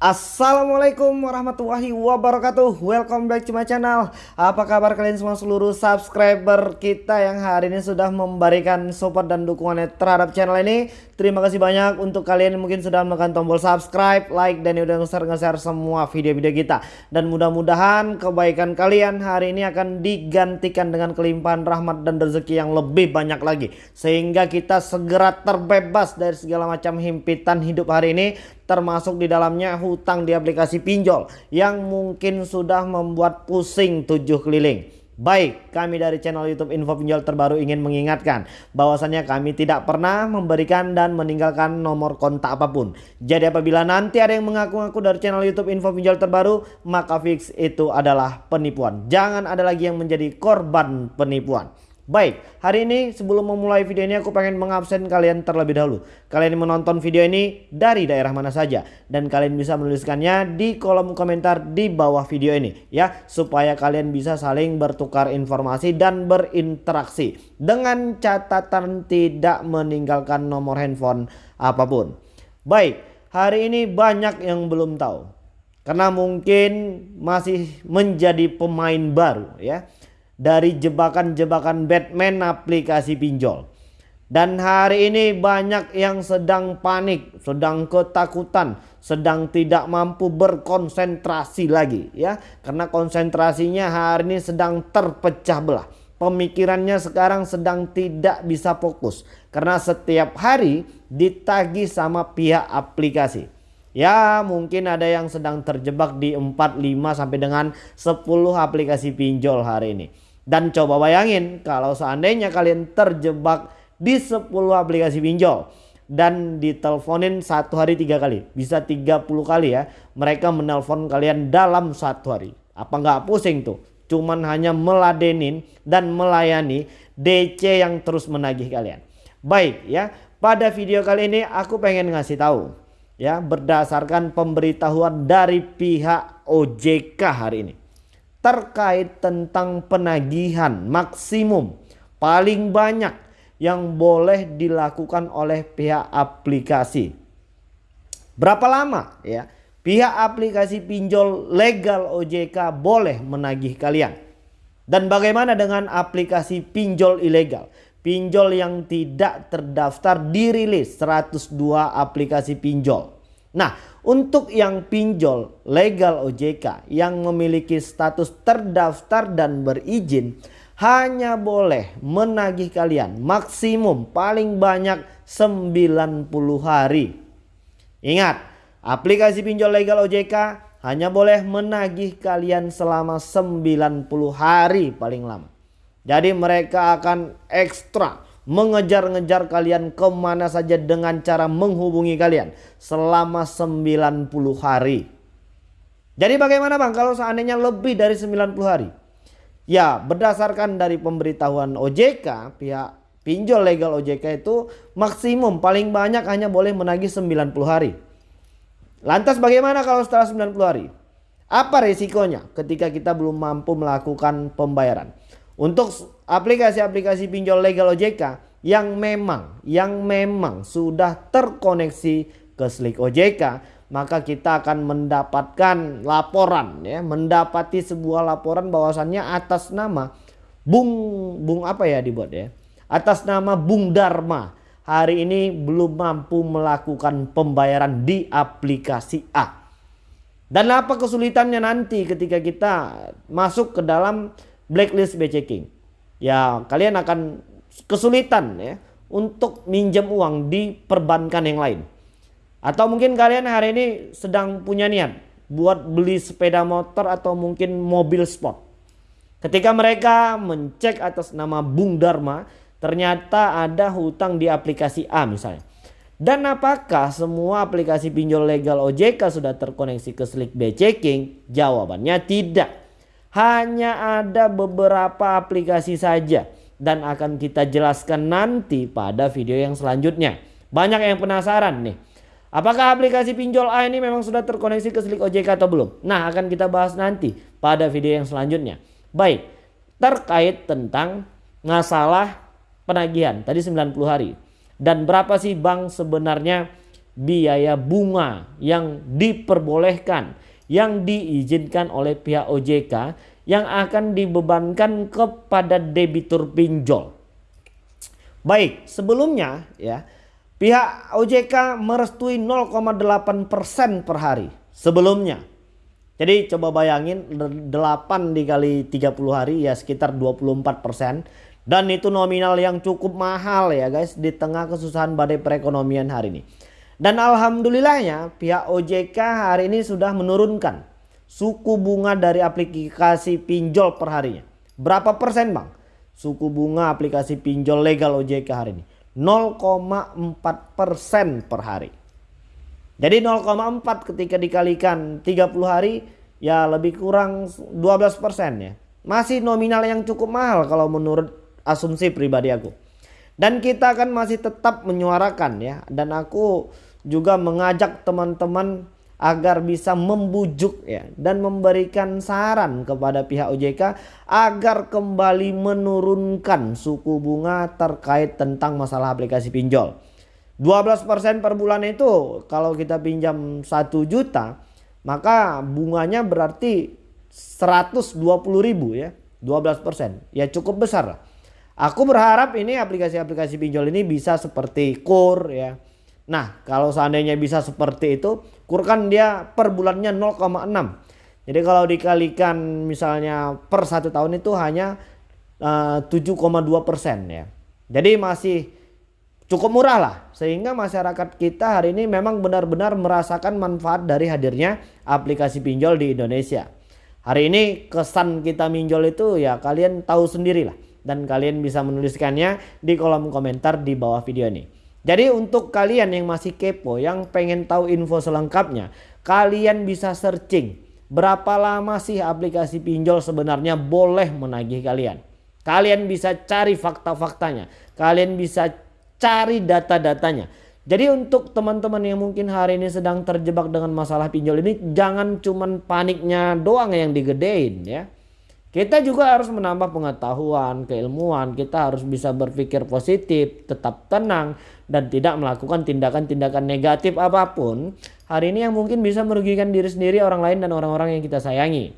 Assalamualaikum warahmatullahi wabarakatuh. Welcome back to my channel. Apa kabar kalian semua seluruh subscriber kita Yang hari ini sudah memberikan support dan dukungannya terhadap channel ini? Terima kasih banyak untuk kalian yang mungkin sudah menekan tombol subscribe Like dan udah nge-share semua video-video kita. Dan mudah-mudahan kebaikan kalian hari ini akan digantikan dengan kelimpahan rahmat dan rezeki yang lebih banyak lagi. Sehingga kita segera terbebas dari segala macam himpitan hidup hari ini termasuk di dalamnya hutang di aplikasi pinjol yang mungkin sudah membuat pusing tujuh keliling. Baik, kami dari channel YouTube Info Pinjol terbaru ingin mengingatkan bahwasannya kami tidak pernah memberikan dan meninggalkan nomor kontak apa pun. Jadi apabila nanti ada yang mengaku-ngaku dari channel YouTube Info Pinjol terbaru, maka fix itu adalah penipuan. Jangan ada lagi yang menjadi korban penipuan. Baik, hari ini sebelum memulai video ini aku pengen mengabsen kalian terlebih dahulu. Kalian menonton video ini dari daerah mana saja dan kalian bisa menuliskannya di kolom komentar di bawah video ini ya supaya kalian bisa saling bertukar informasi dan berinteraksi dengan catatan tidak meninggalkan nomor handphone apa pun. Baik, hari ini banyak yang belum tahu karena mungkin masih menjadi pemain baru ya dari jebakan-jebakan Batman aplikasi pinjol. Dan hari ini banyak yang sedang panik, sedang ketakutan, sedang tidak mampu berkonsentrasi lagi ya. Karena konsentrasinya hari ini sedang terpecah belah. Pemikirannya sekarang sedang tidak bisa fokus karena setiap hari ditagi sama pihak aplikasi. Ya mungkin ada yang sedang terjebak di 4, 5 sampai dengan 10 aplikasi pinjol hari ini. Dan coba bayangin kalau seandainya kalian terjebak di 10 aplikasi pinjol dan diteleponin satu hari tiga kali bisa 30 kali ya mereka menelpon kalian dalam satu hari. Apa nggak pusing tuh? Cuman hanya meladenin dan melayani DC yang terus menagih kalian. Baik ya pada video kali ini aku pengen ngasih tahu ya berdasarkan pemberitahuan dari pihak OJK hari ini terkait tentang penagihan maksimum paling banyak yang boleh dilakukan oleh pihak aplikasi. Berapa lama ya pihak aplikasi pinjol legal OJK boleh menagih kalian? Dan bagaimana dengan aplikasi pinjol ilegal? Pinjol yang tidak terdaftar dirilis 102 aplikasi pinjol. Nah, untuk yang pinjol legal OJK yang memiliki status terdaftar dan berizin hanya boleh menagih kalian maksimum paling banyak 90 hari. Ingat, aplikasi pinjol legal OJK hanya boleh menagih kalian selama 90 hari paling lama. Jadi mereka akan ekstra mengejar-ngejar kalian ke mana saja dengan cara menghubungi kalian selama 90 hari. Jadi bagaimana bang kalau seandainya lebih dari 90 hari? Ya berdasarkan dari pemberitahuan OJK pihak pinjol legal OJK itu maksimum paling banyak hanya boleh menagih 90 hari. Lantas bagaimana kalau setelah 90 hari? Apa resikonya ketika kita belum mampu melakukan pembayaran? Untuk aplikasi-aplikasi pinjol legal OJK yang memang yang memang sudah terkoneksi ke Slick OJK, maka kita akan mendapatkan laporan ya, mendapati sebuah laporan bahwasannya atas nama Bung Bung apa ya dibuat ya? Atas nama Bung Dharma hari ini belum mampu melakukan pembayaran di aplikasi A. Dan apa kesulitannya nanti ketika kita masuk ke dalam blacklist BCking. Ya kalian akan kesulitan ya untuk minjem uang di perbankan yang lain. Atau mungkin kalian hari ini sedang punya niat buat beli sepeda motor atau mungkin mobil sport. Ketika mereka mencek atas nama Bung Dharma, ternyata ada hutang di aplikasi A misalnya. Dan apakah semua aplikasi pinjol legal OJK sudah terkoneksi ke Slick B Checking? Jawabannya tidak. Hanya ada beberapa aplikasi saja dan akan kita jelaskan nanti pada video yang selanjutnya. Banyak yang penasaran nih. Apakah aplikasi pinjol A ini memang sudah terkoneksi ke Slick OJK atau belum? Nah akan kita bahas nanti pada video yang selanjutnya. Baik, terkait tentang masalah penagihan tadi 90 hari. Dan berapa sih bank sebenarnya biaya bunga yang diperbolehkan yang diizinkan oleh pihak OJK yang akan dibebankan kepada debitur pinjol. Baik, sebelumnya ya pihak OJK merestui 0,8% per hari sebelumnya. Jadi coba bayangin 8 dikali 30 hari ya sekitar 24% dan itu nominal yang cukup mahal ya guys di tengah kesusahan badai perekonomian hari ini. Dan alhamdulillahnya pihak OJK hari ini sudah menurunkan suku bunga dari aplikasi pinjol per harinya. Berapa persen bang? Suku bunga aplikasi pinjol legal OJK hari ini. 0,4 persen per hari. Jadi 0,4 ketika dikalikan 30 hari ya lebih kurang 12 persen ya. Masih nominal yang cukup mahal kalau menurut asumsi pribadi aku. Dan kita akan masih tetap menyuarakan ya. Dan aku juga mengajak teman-teman agar bisa membujuk ya dan memberikan saran kepada pihak OJK agar kembali menurunkan suku bunga terkait tentang masalah aplikasi pinjol. 12% per bulan itu kalau kita pinjam 1 juta maka bunganya berarti 120 ribu ya 12% ya cukup besar lah. Aku berharap ini aplikasi-aplikasi pinjol ini bisa seperti KUR ya Nah kalau seandainya bisa seperti itu kurkan dia per bulannya 0,6. Jadi kalau dikalikan misalnya per satu tahun itu hanya eh, uh, 7,2 persen ya. Jadi masih cukup murah lah sehingga masyarakat kita hari ini memang benar-benar merasakan manfaat dari hadirnya aplikasi pinjol di Indonesia. Hari ini kesan kita minjol itu ya kalian tahu sendirilah dan kalian bisa menuliskannya di kolom komentar di bawah video ini. Jadi untuk kalian yang masih kepo, yang pengen tahu info selengkapnya, kalian bisa searching berapa lama sih aplikasi pinjol sebenarnya boleh menagih kalian. Kalian bisa cari fakta-faktanya, kalian bisa cari data-datanya. Jadi untuk teman-teman yang mungkin hari ini sedang terjebak dengan masalah pinjol ini, jangan cuman paniknya doang yang digedein ya. Kita juga harus menambah pengetahuan, keilmuan. Kita harus bisa berpikir positif, tetap tenang, dan tidak melakukan tindakan-tindakan negatif apa pun. Hari ini yang mungkin bisa merugikan diri sendiri, orang lain, dan orang-orang yang kita sayangi.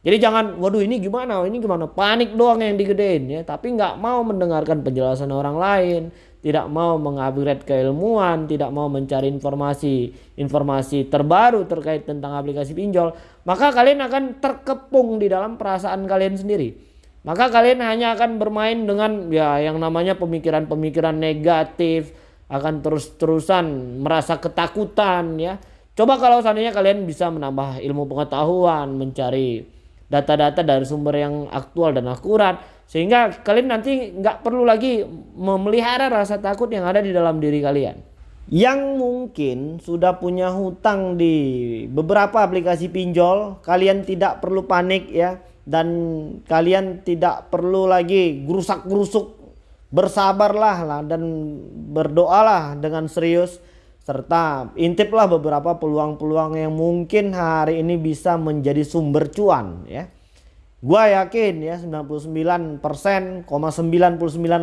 Jadi jangan, waduh ini gimana, ini gimana, panik doang yang digedein ya. Tapi nggak mau mendengarkan penjelasan orang lain, tidak mau mengupgrade keilmuan, tidak mau mencari informasi informasi terbaru terkait tentang aplikasi pinjol, maka kalian akan terkepung di dalam perasaan kalian sendiri. Maka kalian hanya akan bermain dengan ya yang namanya pemikiran-pemikiran negatif, akan terus-terusan merasa ketakutan ya. Coba kalau seandainya kalian bisa menambah ilmu pengetahuan, mencari data-data dari sumber yang aktual dan akurat, sehingga kalian nanti nggak perlu lagi memelihara rasa takut yang ada di dalam diri kalian. Yang mungkin sudah punya hutang di beberapa aplikasi pinjol, kalian tidak perlu panik ya. Dan kalian tidak perlu lagi gerusak-gerusuk. Bersabarlah lah dan berdoalah dengan serius. Serta intiplah beberapa peluang-peluang yang mungkin hari ini bisa menjadi sumber cuan ya Gua yakin ya 99%, 99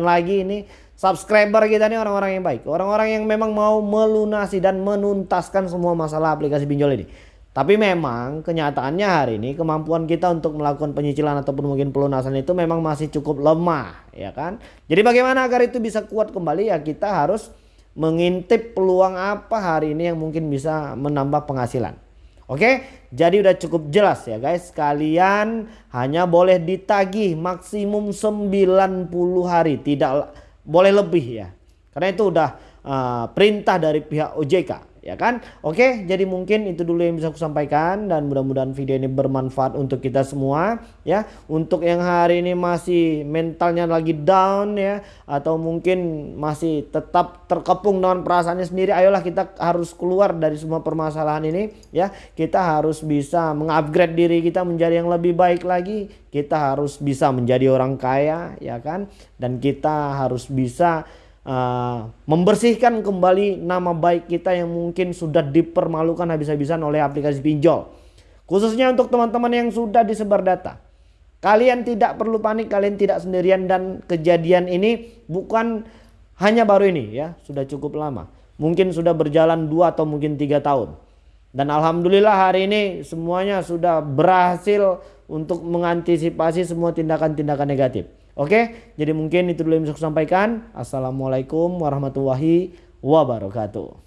lagi ini subscriber kita ini orang-orang yang baik. Orang-orang yang memang mau melunasi dan menuntaskan semua masalah aplikasi pinjol ini. Tapi memang kenyataannya hari ini kemampuan kita untuk melakukan penyicilan ataupun mungkin pelunasan itu memang masih cukup lemah ya kan. Jadi bagaimana agar itu bisa kuat kembali ya kita harus mengintip peluang apa hari ini yang mungkin bisa menambah penghasilan. Oke, jadi udah cukup jelas ya guys. Kalian hanya boleh ditagih maksimum 90 hari, tidak boleh lebih ya. Karena itu udah uh, perintah dari pihak OJK ya kan? Oke jadi mungkin itu dulu yang bisa aku sampaikan dan mudah-mudahan video ini bermanfaat untuk kita semua ya. Untuk yang hari ini masih mentalnya lagi down ya atau mungkin masih tetap terkepung dengan perasaannya sendiri ayolah kita harus keluar dari semua permasalahan ini ya. Kita harus bisa mengupgrade diri kita menjadi yang lebih baik lagi. Kita harus bisa menjadi orang kaya ya kan? Dan kita harus bisa uh, membersihkan kembali nama baik kita yang mungkin sudah dipermalukan habis-habisan oleh aplikasi pinjol. Khususnya untuk teman-teman yang sudah disebar data. Kalian tidak perlu panik, kalian tidak sendirian dan kejadian ini bukan hanya baru ini ya, sudah cukup lama. mungkin sudah berjalan dua atau mungkin tiga tahun. Dan alhamdulillah hari ini semuanya sudah berhasil untuk mengantisipasi semua tindakan-tindakan negatif. Oke, jadi mungkin itu dulu yang bisa saya sampaikan. Assalamualaikum warahmatullahi wabarakatuh.